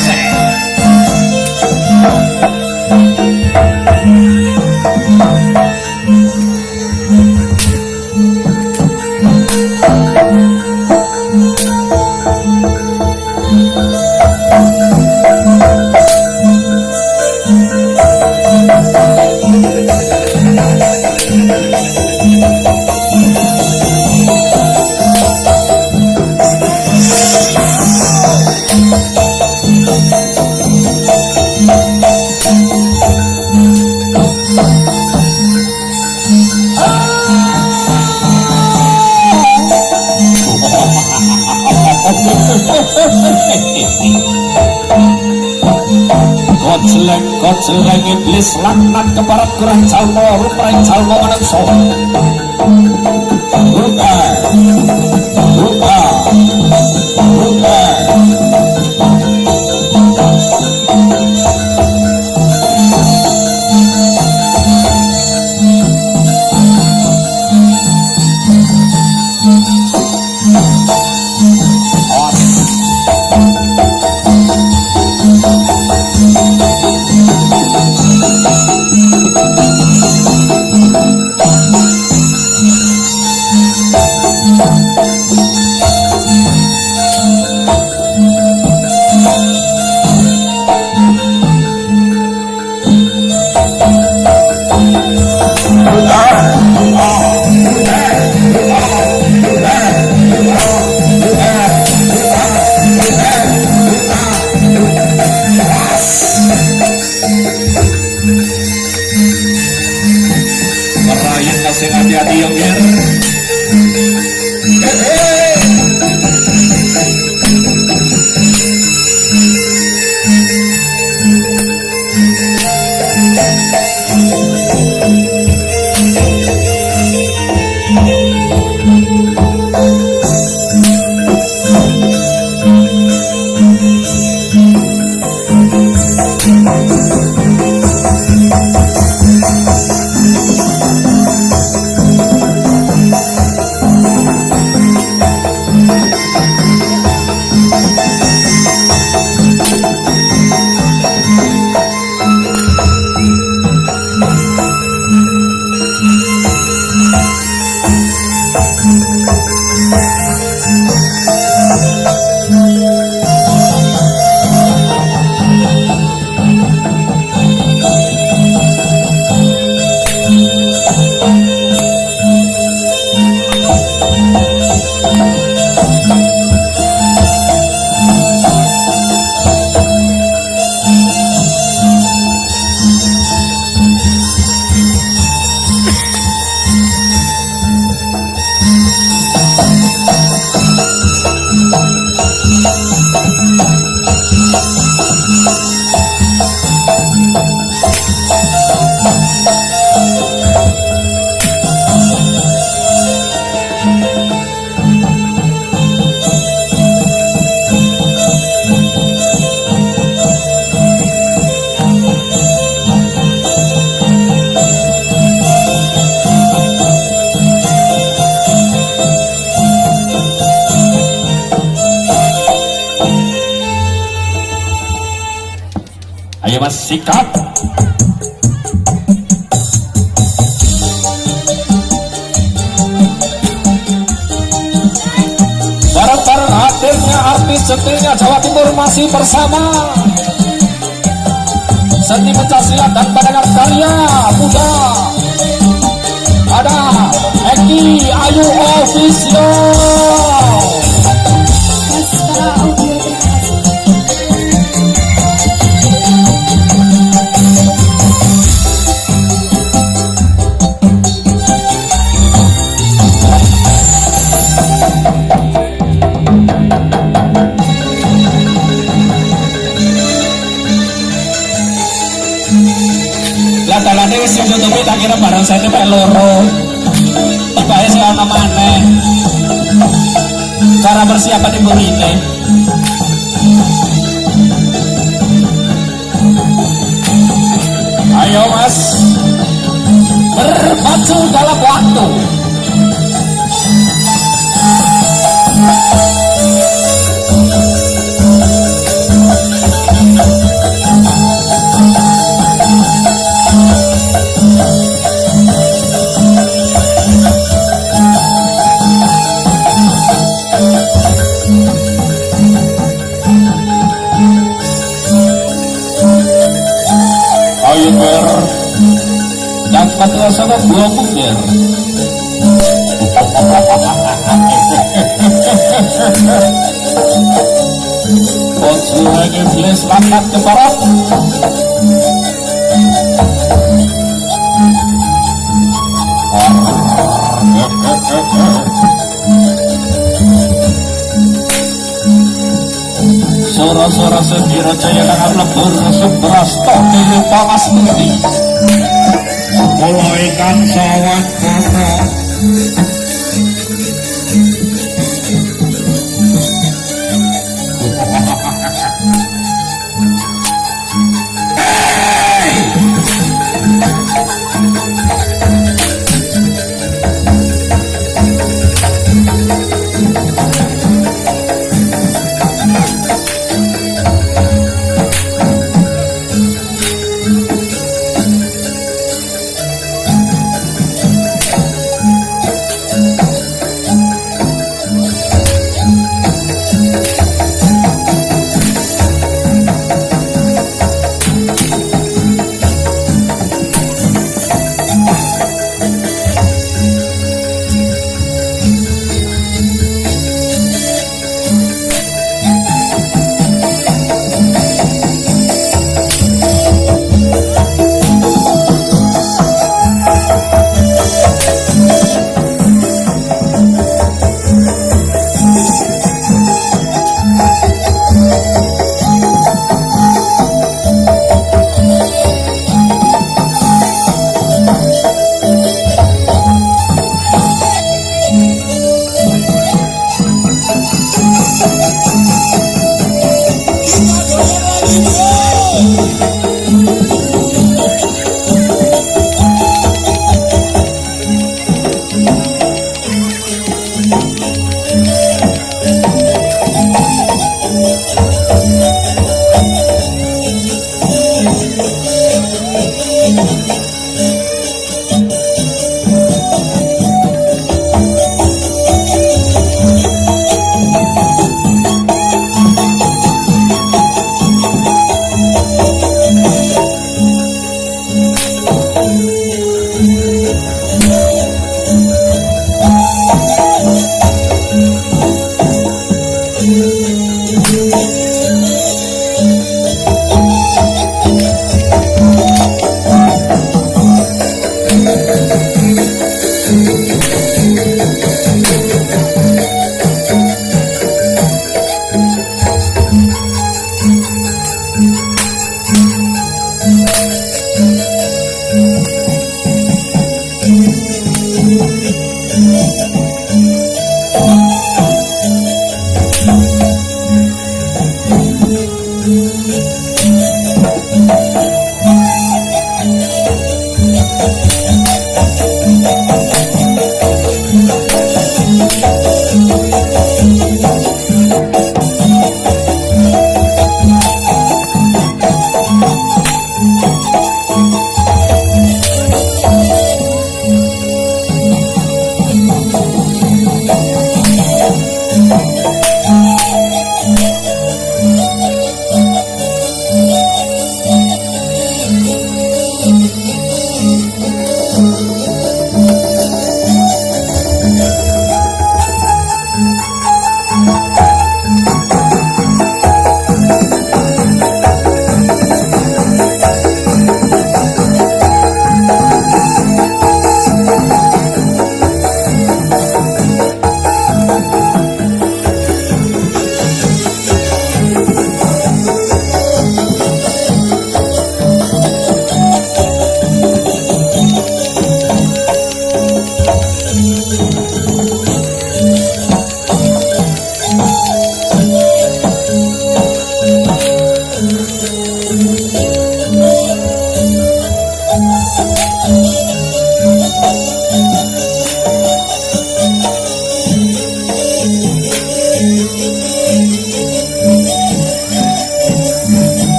Music. Koceleng koceleng iblis laknat keparat kurang calmo rupain calmo manungso Rupa Rupa Rupa ta Bersama. Seni pencaksilat dan pendengar karya muda. Ada Eki Ayu Official wis ditutupi tak kira barang saya mek loro. Tibake sing ana maneh. Cara persiapan ibu ini. Ayo mas Berpacu dalam waktu suara sendiri jaya kakak lebur sebelas toh kini kula mudi sepuluh ikan sawat kakak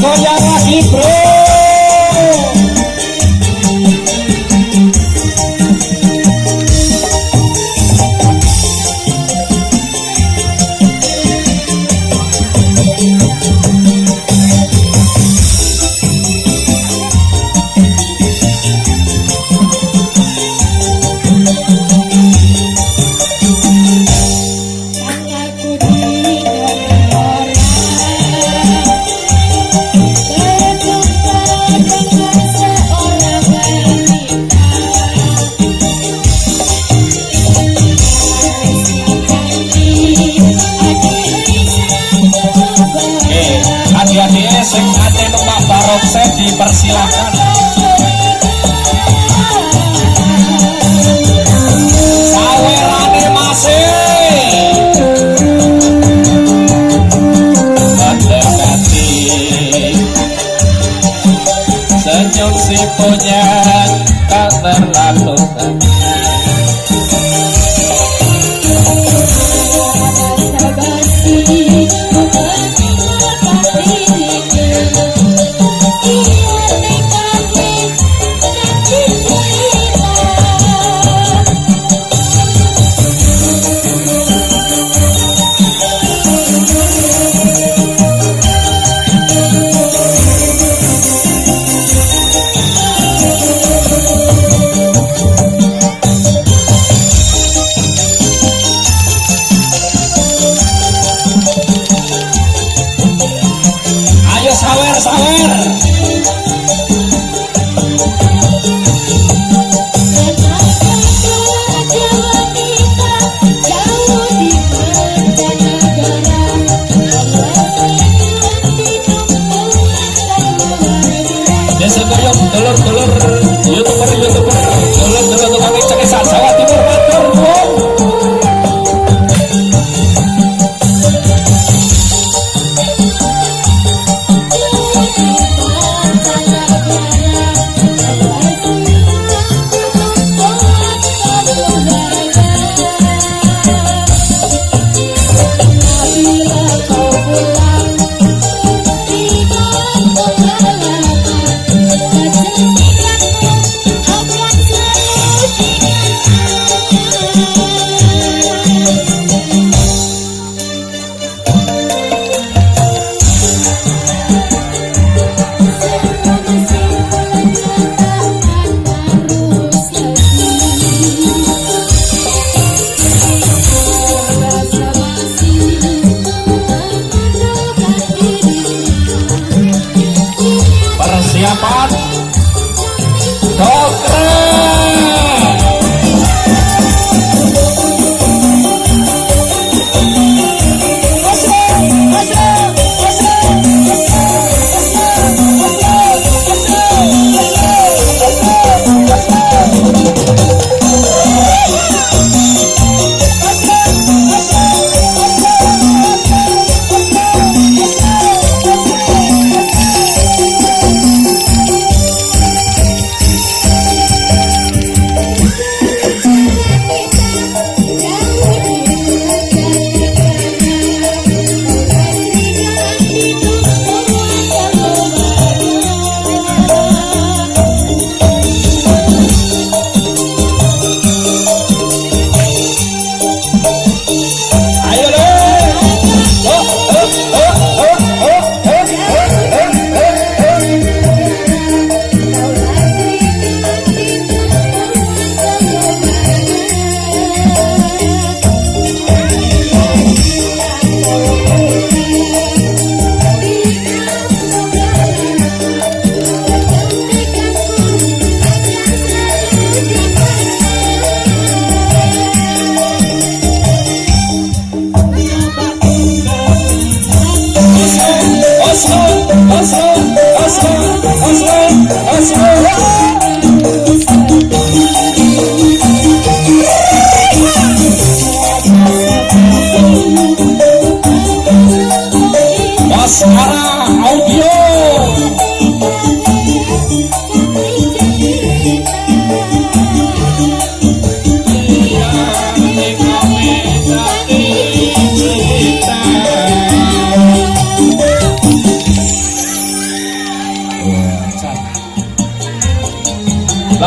voy a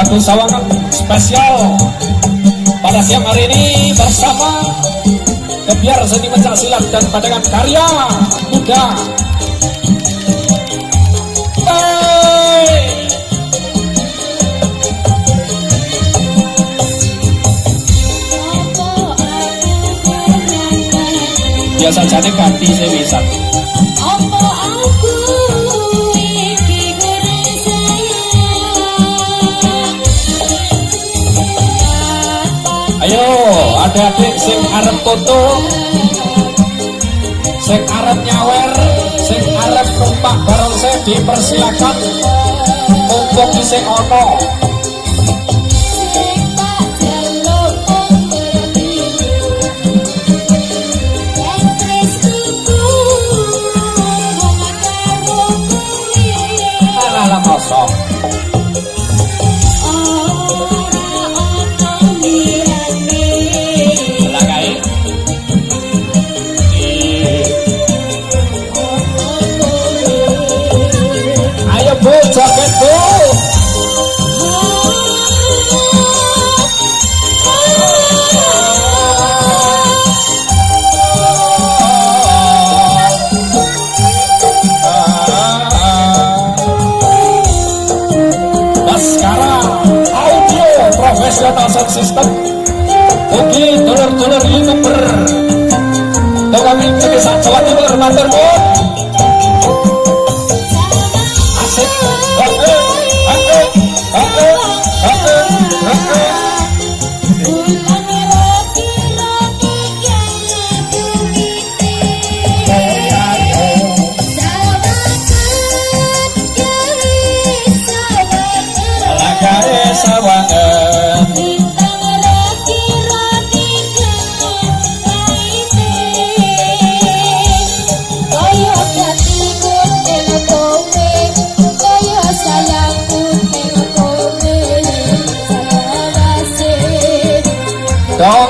lagu sawangan spesial pada siang hari ini bersama kebiar seni pencak silat dan padangan karya muda. Biasa jadi ganti saya ayo adik-adik sing arep foto sing arep nyawer sing arep numpak bareng saya dipersilakan. Mumpung isih ono está Don't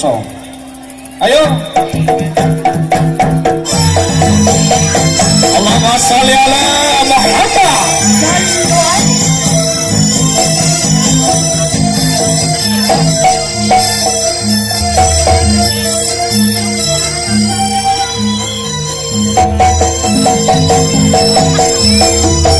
krasa ayo. Allahumma sholli ala Muhammad. Nggih,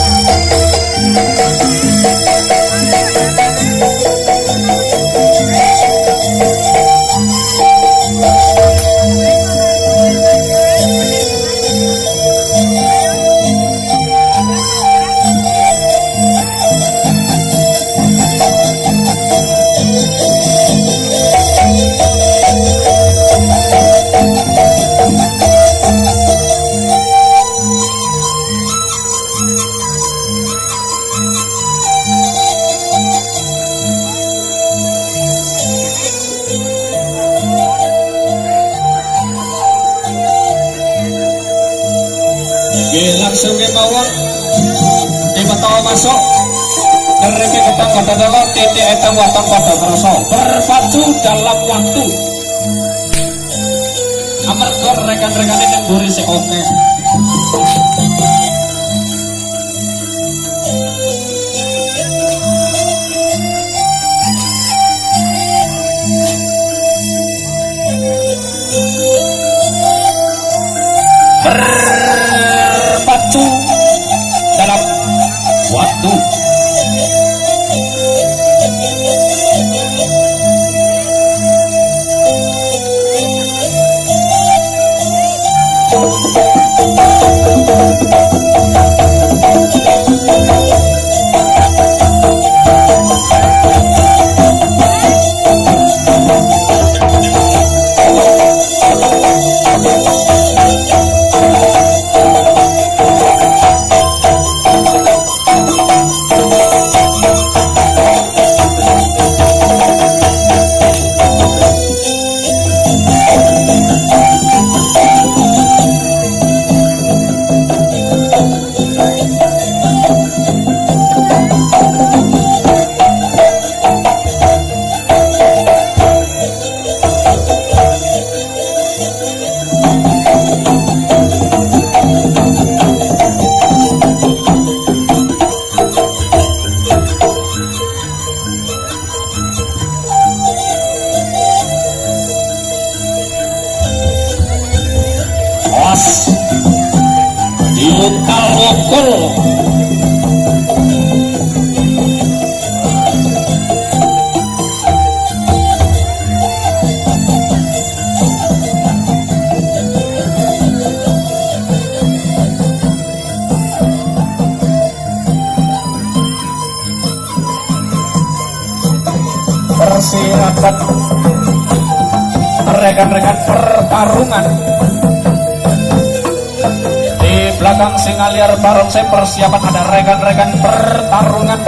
masuk. Ngeriki ketang kota dalo titik etang watang pada kerasa berpacu dalam waktu. Amarga rekan-rekan ini mburi si oke. Berpacu belakang singa liar barongsai persiapan ada rekan-rekan pertarungan